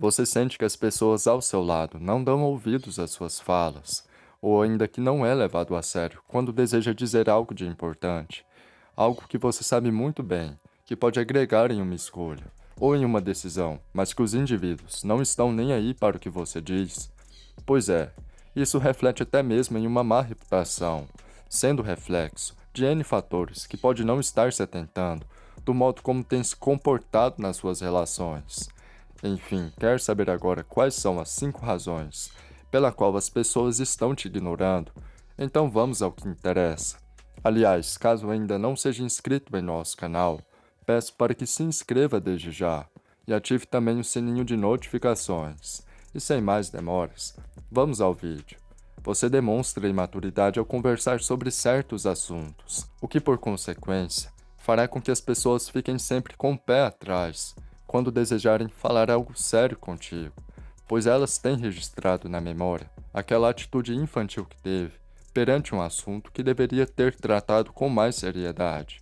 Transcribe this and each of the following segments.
Você sente que as pessoas ao seu lado não dão ouvidos às suas falas, ou ainda que não é levado a sério quando deseja dizer algo de importante, algo que você sabe muito bem, que pode agregar em uma escolha ou em uma decisão, mas que os indivíduos não estão nem aí para o que você diz? Pois é, isso reflete até mesmo em uma má reputação, sendo reflexo de N fatores que pode não estar se atentando do modo como tem se comportado nas suas relações. Enfim, quer saber agora quais são as 5 razões pela qual as pessoas estão te ignorando? Então vamos ao que interessa. Aliás, caso ainda não seja inscrito em nosso canal, peço para que se inscreva desde já e ative também o sininho de notificações. E sem mais demoras, vamos ao vídeo. Você demonstra imaturidade ao conversar sobre certos assuntos, o que por consequência fará com que as pessoas fiquem sempre com o pé atrás quando desejarem falar algo sério contigo, pois elas têm registrado na memória aquela atitude infantil que teve perante um assunto que deveria ter tratado com mais seriedade.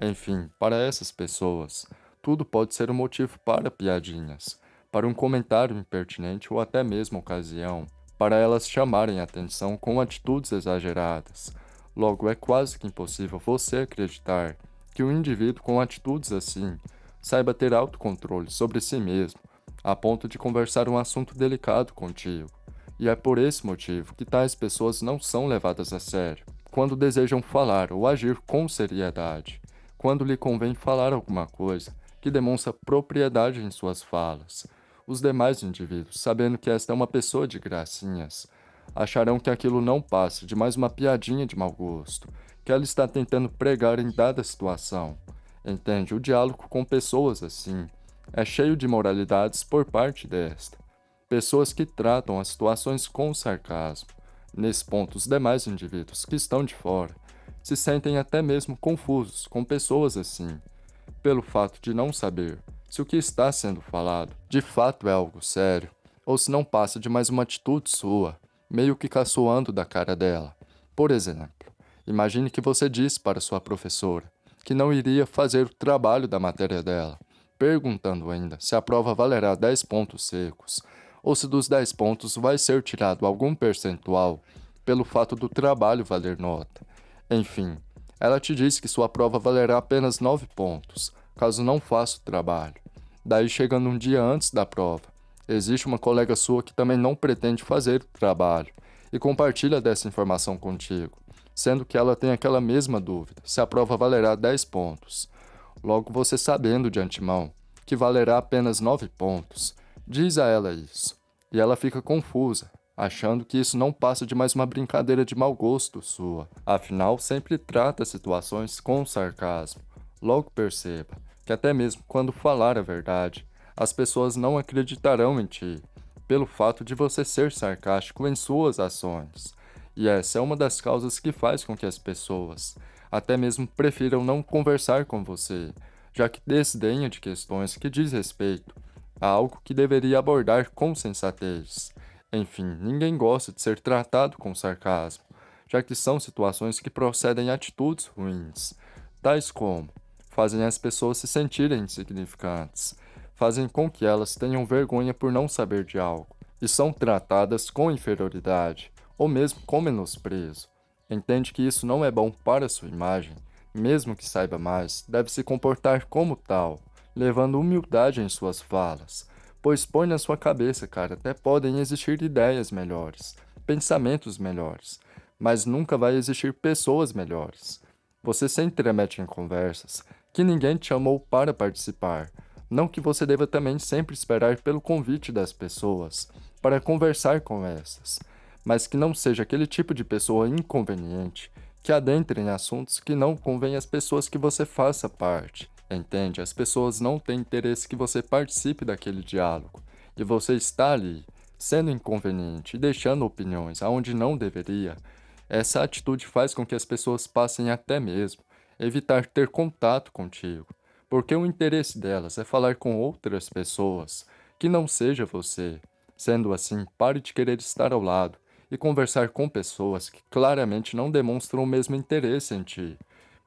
Enfim, para essas pessoas, tudo pode ser um motivo para piadinhas, para um comentário impertinente ou até mesmo ocasião, para elas chamarem atenção com atitudes exageradas. Logo, é quase que impossível você acreditar que um indivíduo com atitudes assim saiba ter autocontrole sobre si mesmo, a ponto de conversar um assunto delicado contigo. E é por esse motivo que tais pessoas não são levadas a sério, quando desejam falar ou agir com seriedade, quando lhe convém falar alguma coisa que demonstra propriedade em suas falas. Os demais indivíduos, sabendo que esta é uma pessoa de gracinhas, acharão que aquilo não passa de mais uma piadinha de mau gosto, que ela está tentando pregar em dada situação, Entende? O diálogo com pessoas assim é cheio de moralidades por parte desta. Pessoas que tratam as situações com sarcasmo. Nesse ponto, os demais indivíduos que estão de fora se sentem até mesmo confusos com pessoas assim, pelo fato de não saber se o que está sendo falado de fato é algo sério ou se não passa de mais uma atitude sua, meio que caçoando da cara dela. Por exemplo, imagine que você disse para sua professora que não iria fazer o trabalho da matéria dela, perguntando ainda se a prova valerá 10 pontos secos, ou se dos 10 pontos vai ser tirado algum percentual pelo fato do trabalho valer nota. Enfim, ela te diz que sua prova valerá apenas 9 pontos, caso não faça o trabalho. Daí, chegando um dia antes da prova, existe uma colega sua que também não pretende fazer o trabalho e compartilha dessa informação contigo sendo que ela tem aquela mesma dúvida, se a prova valerá 10 pontos. Logo, você sabendo de antemão que valerá apenas 9 pontos, diz a ela isso, e ela fica confusa, achando que isso não passa de mais uma brincadeira de mau gosto sua. Afinal, sempre trata situações com sarcasmo. Logo perceba que até mesmo quando falar a verdade, as pessoas não acreditarão em ti, pelo fato de você ser sarcástico em suas ações. E essa é uma das causas que faz com que as pessoas até mesmo prefiram não conversar com você, já que desdenha de questões que diz respeito a algo que deveria abordar com sensatez. Enfim, ninguém gosta de ser tratado com sarcasmo, já que são situações que procedem atitudes ruins, tais como fazem as pessoas se sentirem insignificantes, fazem com que elas tenham vergonha por não saber de algo, e são tratadas com inferioridade, ou mesmo com menosprezo. Entende que isso não é bom para sua imagem, mesmo que saiba mais, deve se comportar como tal, levando humildade em suas falas, pois põe na sua cabeça, cara, até podem existir ideias melhores, pensamentos melhores, mas nunca vai existir pessoas melhores. Você se entremete em conversas que ninguém te chamou para participar, não que você deva também sempre esperar pelo convite das pessoas para conversar com essas, mas que não seja aquele tipo de pessoa inconveniente que adentre em assuntos que não convém às pessoas que você faça parte. Entende? As pessoas não têm interesse que você participe daquele diálogo, e você está ali, sendo inconveniente e deixando opiniões aonde não deveria. Essa atitude faz com que as pessoas passem até mesmo evitar ter contato contigo, porque o interesse delas é falar com outras pessoas, que não seja você. Sendo assim, pare de querer estar ao lado e conversar com pessoas que claramente não demonstram o mesmo interesse em ti,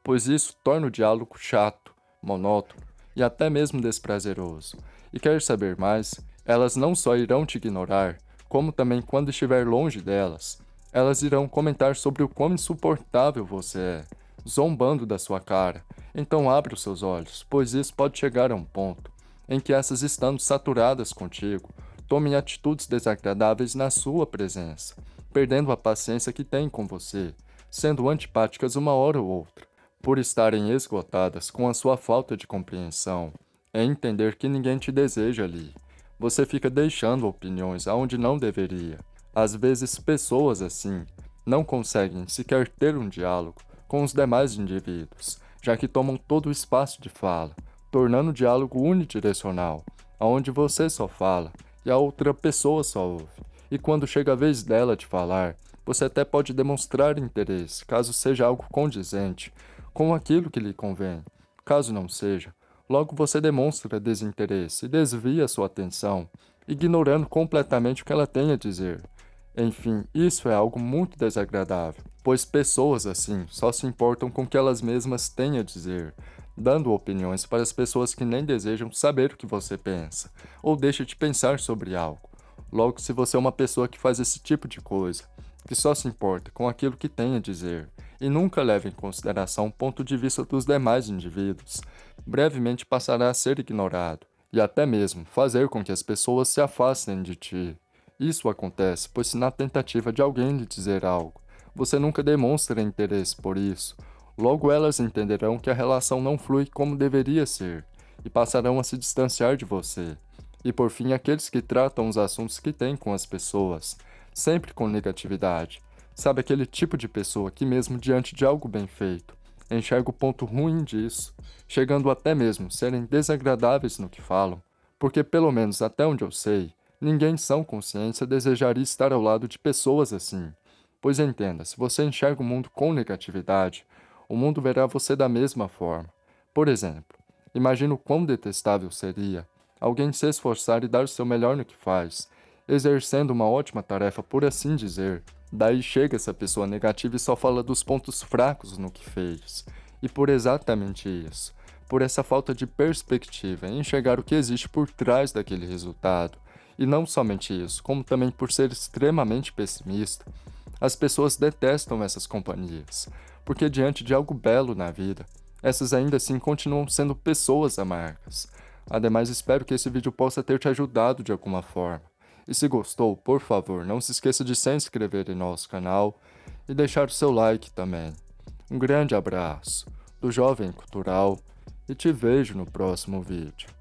pois isso torna o diálogo chato, monótono e até mesmo desprazeroso. E quer saber mais? Elas não só irão te ignorar, como também quando estiver longe delas, elas irão comentar sobre o quão insuportável você é, zombando da sua cara. Então abra os seus olhos, pois isso pode chegar a um ponto em que essas estando saturadas contigo, tomem atitudes desagradáveis na sua presença, perdendo a paciência que têm com você, sendo antipáticas uma hora ou outra, por estarem esgotadas com a sua falta de compreensão, é entender que ninguém te deseja ali. Você fica deixando opiniões aonde não deveria. Às vezes, pessoas assim não conseguem sequer ter um diálogo com os demais indivíduos, já que tomam todo o espaço de fala, tornando o diálogo unidirecional, aonde você só fala e a outra pessoa só ouve. E quando chega a vez dela de falar, você até pode demonstrar interesse, caso seja algo condizente com aquilo que lhe convém. Caso não seja, logo você demonstra desinteresse e desvia sua atenção, ignorando completamente o que ela tem a dizer. Enfim, isso é algo muito desagradável, pois pessoas assim só se importam com o que elas mesmas têm a dizer, dando opiniões para as pessoas que nem desejam saber o que você pensa, ou deixa de pensar sobre algo. Logo, se você é uma pessoa que faz esse tipo de coisa, que só se importa com aquilo que tem a dizer, e nunca leva em consideração o ponto de vista dos demais indivíduos, brevemente passará a ser ignorado, e até mesmo fazer com que as pessoas se afastem de ti. Isso acontece pois se na tentativa de alguém lhe dizer algo, você nunca demonstra interesse por isso, Logo elas entenderão que a relação não flui como deveria ser, e passarão a se distanciar de você. E por fim, aqueles que tratam os assuntos que têm com as pessoas, sempre com negatividade. Sabe aquele tipo de pessoa que mesmo diante de algo bem feito, enxerga o ponto ruim disso, chegando até mesmo serem desagradáveis no que falam, porque pelo menos até onde eu sei, ninguém são consciência desejaria estar ao lado de pessoas assim. Pois entenda, se você enxerga o mundo com negatividade, o mundo verá você da mesma forma. Por exemplo, imagina o quão detestável seria alguém se esforçar e dar o seu melhor no que faz, exercendo uma ótima tarefa por assim dizer. Daí chega essa pessoa negativa e só fala dos pontos fracos no que fez. E por exatamente isso, por essa falta de perspectiva em enxergar o que existe por trás daquele resultado, e não somente isso, como também por ser extremamente pessimista, as pessoas detestam essas companhias, porque diante de algo belo na vida, essas ainda assim continuam sendo pessoas amargas. Ademais, espero que esse vídeo possa ter te ajudado de alguma forma. E se gostou, por favor, não se esqueça de se inscrever em nosso canal e deixar o seu like também. Um grande abraço do Jovem Cultural e te vejo no próximo vídeo.